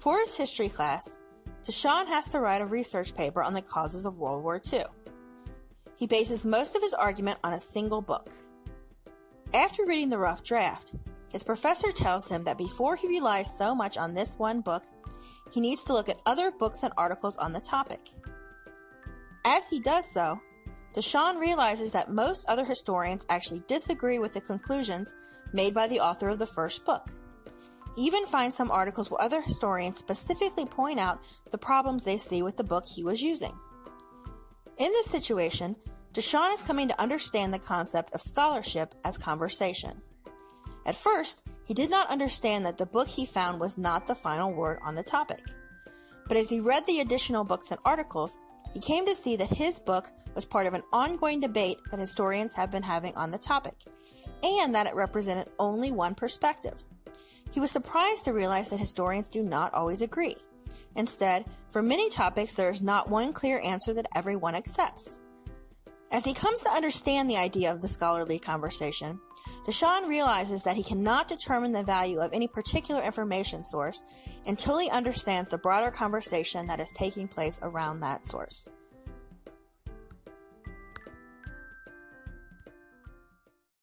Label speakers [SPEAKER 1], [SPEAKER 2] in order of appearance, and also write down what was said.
[SPEAKER 1] For his history class, Deshawn has to write a research paper on the causes of World War II. He bases most of his argument on a single book. After reading the rough draft, his professor tells him that before he relies so much on this one book, he needs to look at other books and articles on the topic. As he does so, Deshawn realizes that most other historians actually disagree with the conclusions made by the author of the first book. Even finds some articles where other historians specifically point out the problems they see with the book he was using. In this situation, Deshawn is coming to understand the concept of scholarship as conversation. At first, he did not understand that the book he found was not the final word on the topic. But as he read the additional books and articles, he came to see that his book was part of an ongoing debate that historians have been having on the topic, and that it represented only one perspective. He was surprised to realize that historians do not always agree. Instead, for many topics, there is not one clear answer that everyone accepts. As he comes to understand the idea of the scholarly conversation, Deshawn realizes that he cannot determine the value of any particular information source until he understands the broader conversation that is taking place around that source.